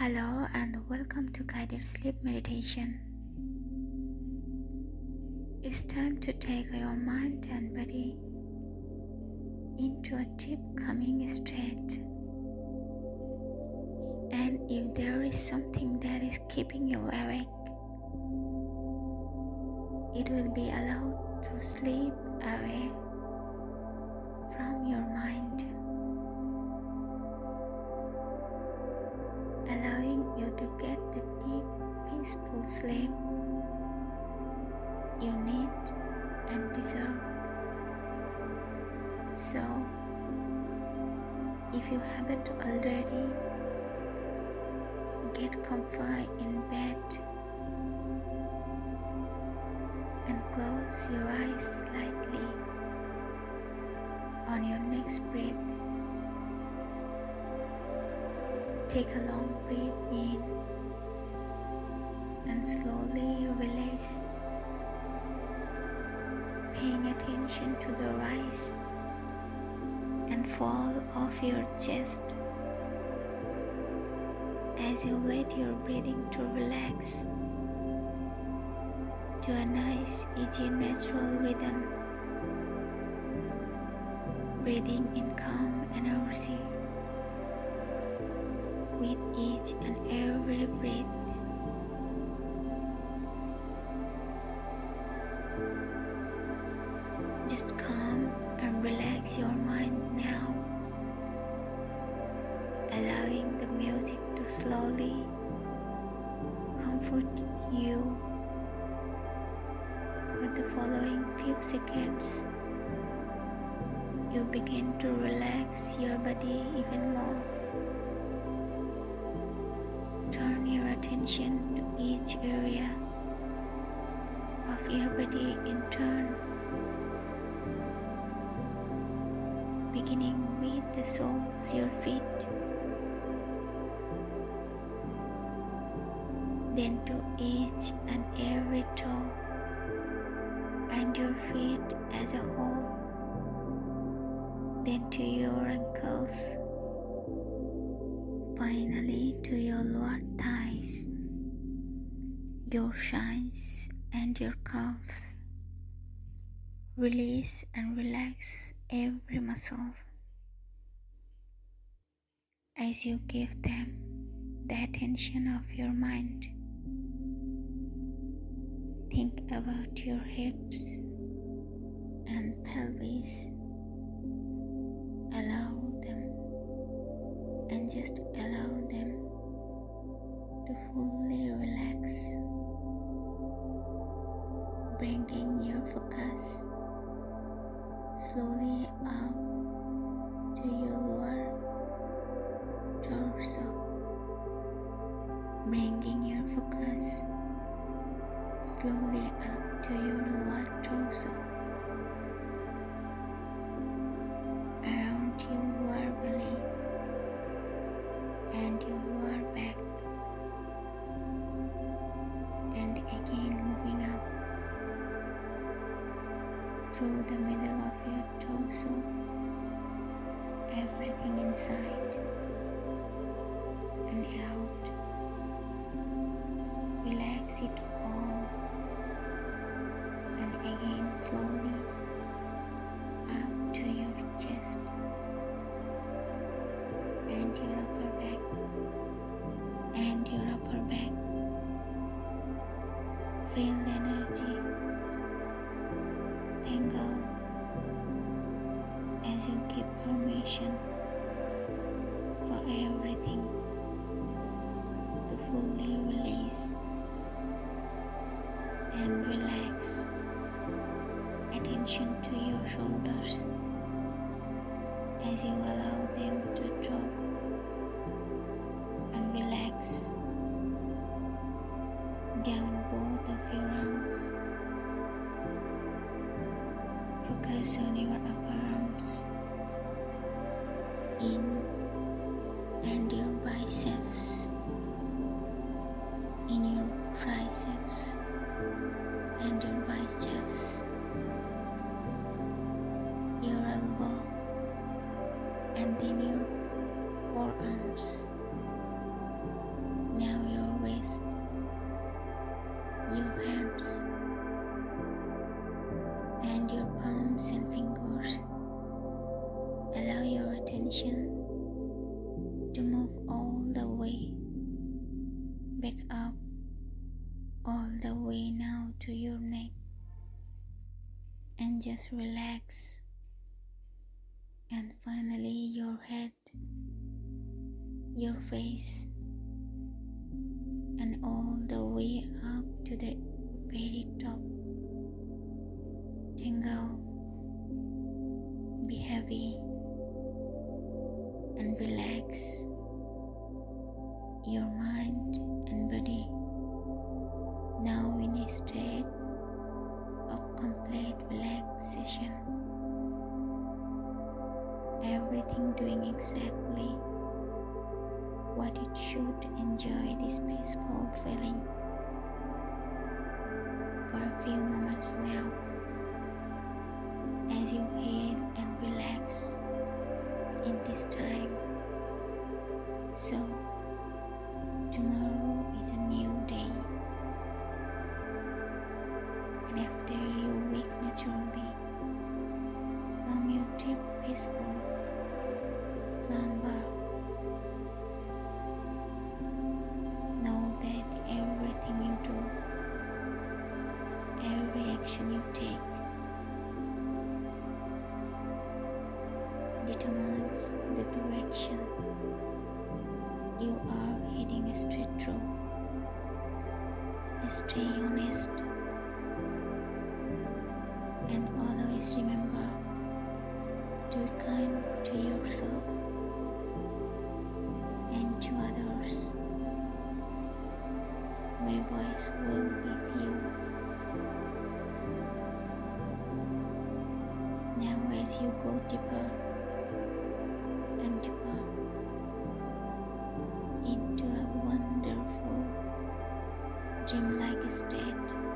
Hello and welcome to guided sleep meditation. It's time to take your mind and body into a deep calming state. And if there is something that is keeping you awake, it will be allowed to slip away from your mind. To get the deep, peaceful sleep you need and deserve. So, if you haven't already, get comfy in bed and close your eyes lightly on your next breath. Take a long breath in and slowly release, paying attention to the rise and fall of your chest. As you let your breathing to relax to a nice, easy, natural rhythm. Breathing in calm energy with each and every breath. Just calm and relax your mind now, allowing the music to slowly comfort you for the following few seconds. You begin to relax your body even more. Attention to each area of your body in turn, beginning with the soles your feet, then to each shins, and your calves. Release and relax every muscle as you give them the attention of your mind. Think about your hips and pelvis. Allow them and just allow them to fully relax, bringing your focus slowly up to your lower torso, bringing your focus slowly up to your lower torso. Through the middle of your torso. Everything inside and out. Relax it all. And again slowly Attention to your shoulders as you allow them to drop and relax down both of your arms. Focus on your upper arms, in and your biceps, in your triceps and your biceps, and then your forearms. Now your wrist, your hands, and your palms and fingers. Allow your attention to move all the way back up, all the way now to your neck, and just relax and finally, your head, your face, and all the way up to the very top. Tingle, be heavy, and relax your mind and body now in a state Everything doing exactly what it should enjoy this peaceful feeling for a few moments now as you heal and relax in this time. So, tomorrow is a new day, and after you wake naturally from your deep, peaceful slumber, know that everything you do, every action you take, determines the direction you are heading straight through. Stay honest and always remember to be kind to yourself to others. My voice will leave you. Now, as you go deeper and deeper into a wonderful dreamlike state.